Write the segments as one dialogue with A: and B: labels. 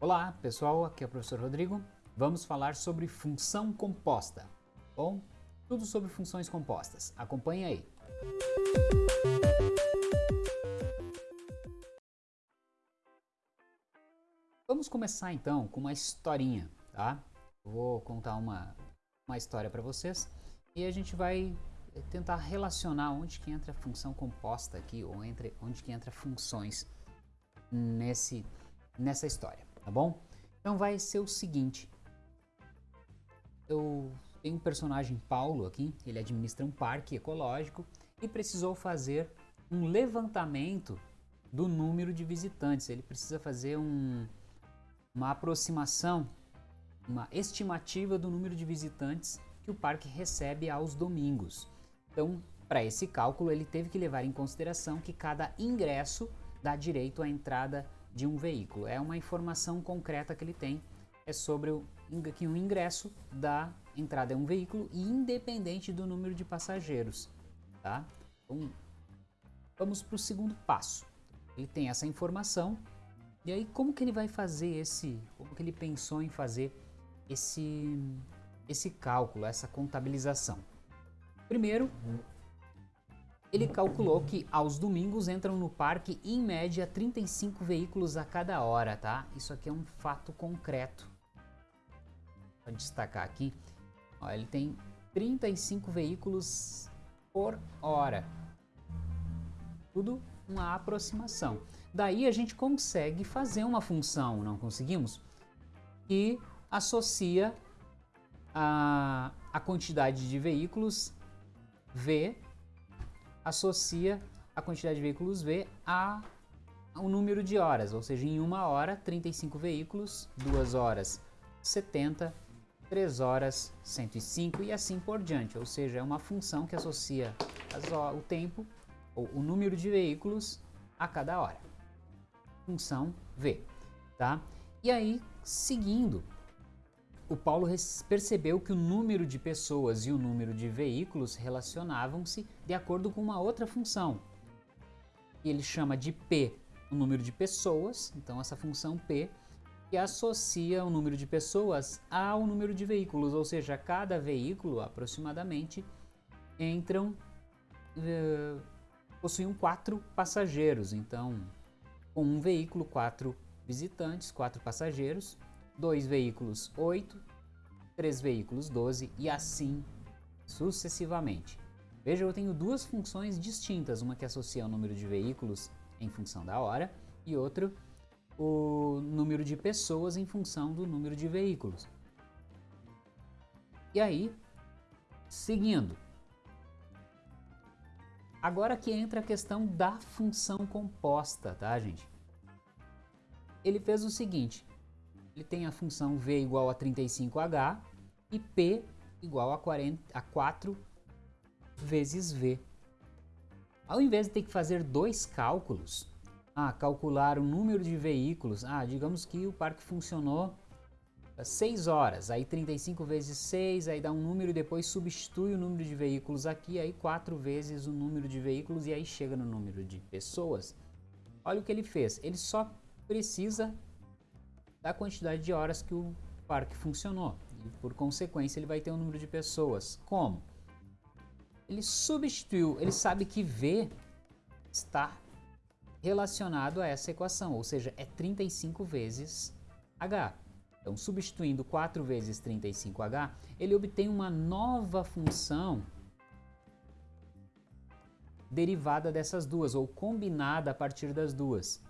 A: Olá pessoal, aqui é o professor Rodrigo. Vamos falar sobre função composta. Bom, tudo sobre funções compostas. Acompanhe aí. Vamos começar então com uma historinha, tá? Vou contar uma, uma história para vocês e a gente vai tentar relacionar onde que entra a função composta aqui ou entre onde que entra funções nesse nessa história, tá bom? Então vai ser o seguinte. Eu tenho um personagem Paulo aqui, ele administra um parque ecológico e precisou fazer um levantamento do número de visitantes. Ele precisa fazer um, uma aproximação, uma estimativa do número de visitantes que o parque recebe aos domingos. Então, para esse cálculo, ele teve que levar em consideração que cada ingresso dá direito à entrada de um veículo. É uma informação concreta que ele tem, é sobre o, que o ingresso da entrada é um veículo independente do número de passageiros. Tá? Então, vamos para o segundo passo. Ele tem essa informação e aí como que ele vai fazer esse, como que ele pensou em fazer esse, esse cálculo, essa contabilização? Primeiro, ele calculou que aos domingos entram no parque em média 35 veículos a cada hora, tá? Isso aqui é um fato concreto. Vou destacar aqui, ó, ele tem 35 veículos por hora. Tudo uma aproximação. Daí a gente consegue fazer uma função, não conseguimos? Que associa a, a quantidade de veículos V associa a quantidade de veículos V a o número de horas, ou seja, em uma hora 35 veículos, duas horas 70, 3 horas 105 e assim por diante, ou seja, é uma função que associa o tempo ou o número de veículos a cada hora. Função V, tá? E aí, seguindo o Paulo percebeu que o número de pessoas e o número de veículos relacionavam-se de acordo com uma outra função. Ele chama de P o número de pessoas, então essa função P, que associa o número de pessoas ao número de veículos, ou seja, cada veículo aproximadamente entram, uh, possuem quatro passageiros, então com um veículo, quatro visitantes, quatro passageiros, dois veículos 8, três veículos 12 e assim sucessivamente. Veja, eu tenho duas funções distintas, uma que associa o número de veículos em função da hora e outra o número de pessoas em função do número de veículos. E aí, seguindo. Agora que entra a questão da função composta, tá gente? Ele fez o seguinte, ele tem a função V igual a 35H e P igual a, 40, a 4 vezes V. Ao invés de ter que fazer dois cálculos, ah, calcular o número de veículos, ah, digamos que o parque funcionou 6 horas, aí 35 vezes 6, aí dá um número e depois substitui o número de veículos aqui, aí 4 vezes o número de veículos e aí chega no número de pessoas. Olha o que ele fez, ele só precisa da quantidade de horas que o parque funcionou. E por consequência ele vai ter um número de pessoas. Como? Ele substituiu, ele sabe que V está relacionado a essa equação, ou seja, é 35 vezes H. Então, substituindo 4 vezes 35H, ele obtém uma nova função derivada dessas duas, ou combinada a partir das duas.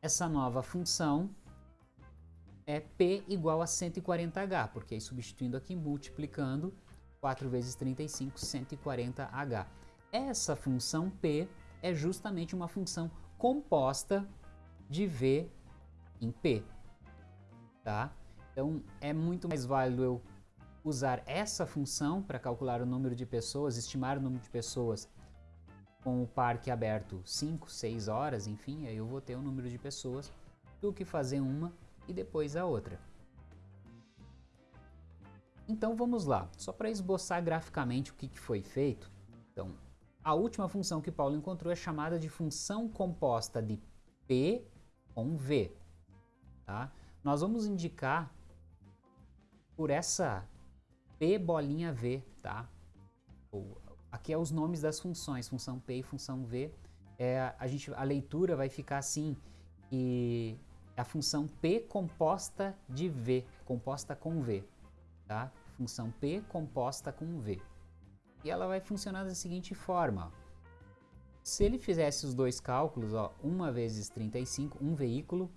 A: Essa nova função é P igual a 140H, porque aí substituindo aqui, multiplicando, 4 vezes 35, 140H. Essa função P é justamente uma função composta de V em P, tá? Então, é muito mais válido eu usar essa função para calcular o número de pessoas, estimar o número de pessoas com o parque aberto 5, 6 horas, enfim, aí eu vou ter o número de pessoas, do que fazer uma e depois a outra. Então vamos lá, só para esboçar graficamente o que, que foi feito. Então, a última função que Paulo encontrou é chamada de função composta de P com V. Tá? Nós vamos indicar por essa P bolinha V, tá? aqui é os nomes das funções, função P e função V. É, a, gente, a leitura vai ficar assim, e a função P composta de V, composta com V, tá? Função P composta com V. E ela vai funcionar da seguinte forma. Se ele fizesse os dois cálculos, ó, 1 vezes 35, um veículo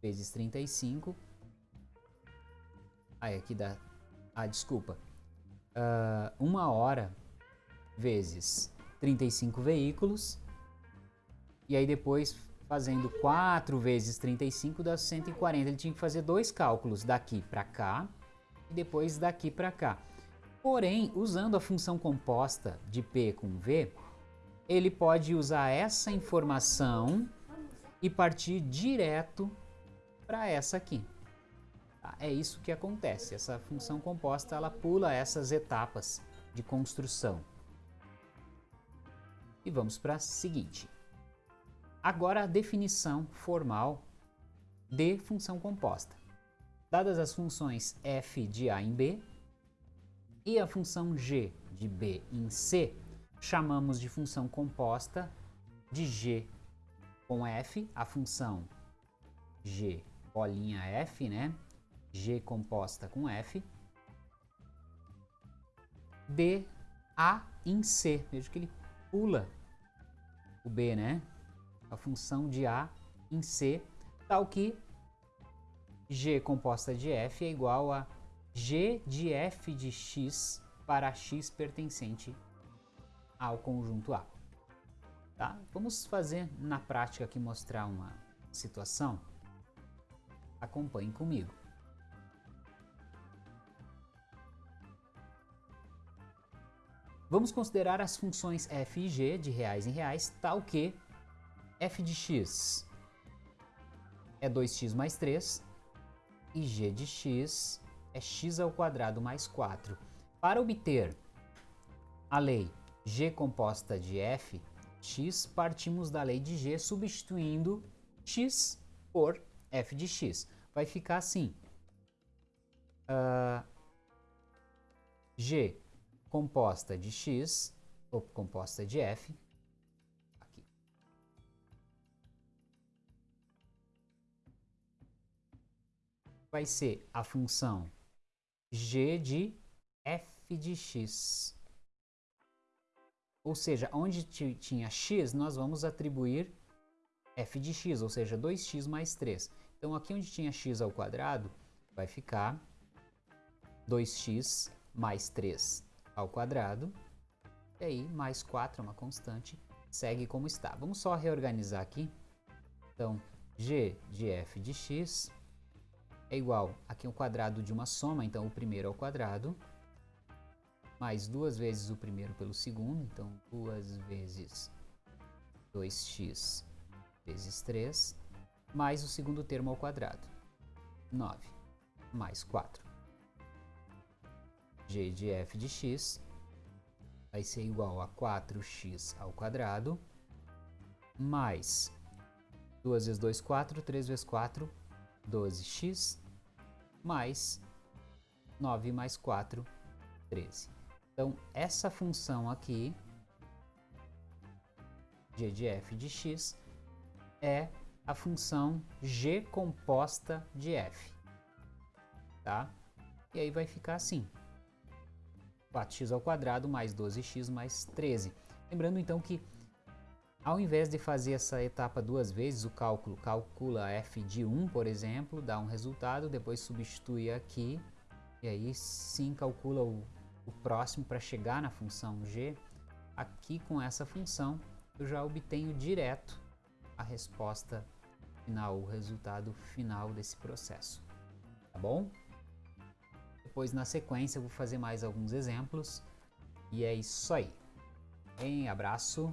A: vezes 35, aí aqui dá, ah, desculpa, uh, uma hora vezes 35 veículos, e aí depois fazendo 4 vezes 35 dá 140. Ele tinha que fazer dois cálculos daqui para cá e depois daqui para cá. Porém, usando a função composta de P com V, ele pode usar essa informação e partir direto para essa aqui. Tá? É isso que acontece. Essa função composta ela pula essas etapas de construção. E vamos para a seguinte. Agora a definição formal de função composta. Dadas as funções f de a em b e a função g de b em c, chamamos de função composta de g com f, a função g bolinha f, né? g composta com f, de a em c. Veja que ele pula o b, né? A função de a em c, tal que g composta de f é igual a g de f de x para x pertencente ao conjunto A. Tá? Vamos fazer na prática aqui mostrar uma situação. Acompanhe comigo. Vamos considerar as funções f e g de reais em reais, tal que f de x é 2x mais 3 e g de x é x ao quadrado mais 4. Para obter a lei g composta de f, x, partimos da lei de g substituindo x por f de x. Vai ficar assim. Uh, g composta de x, ou composta de f, Vai ser a função g de f de x. Ou seja, onde tinha x, nós vamos atribuir f de x, ou seja, 2x mais 3. Então, aqui onde tinha x ao quadrado, vai ficar 2x mais 3 ao quadrado. E aí, mais 4 é uma constante, segue como está. Vamos só reorganizar aqui. Então, g de f de x é igual, aqui o quadrado de uma soma, então o primeiro ao quadrado, mais duas vezes o primeiro pelo segundo, então duas vezes 2x vezes 3, mais o segundo termo ao quadrado, 9, mais 4. g de f de x vai ser igual a 4x ao quadrado, mais 2 vezes 2, 4, 3 vezes 4, 12x, mais 9 mais 4, 13. Então, essa função aqui, g de f de x, é a função g composta de f. Tá? E aí vai ficar assim. 4x ao quadrado mais 12x mais 13. Lembrando então que ao invés de fazer essa etapa duas vezes, o cálculo calcula f de 1, por exemplo, dá um resultado, depois substitui aqui, e aí sim calcula o, o próximo para chegar na função g. Aqui com essa função eu já obtenho direto a resposta final, o resultado final desse processo. Tá bom? Depois na sequência eu vou fazer mais alguns exemplos. E é isso aí. Um abraço.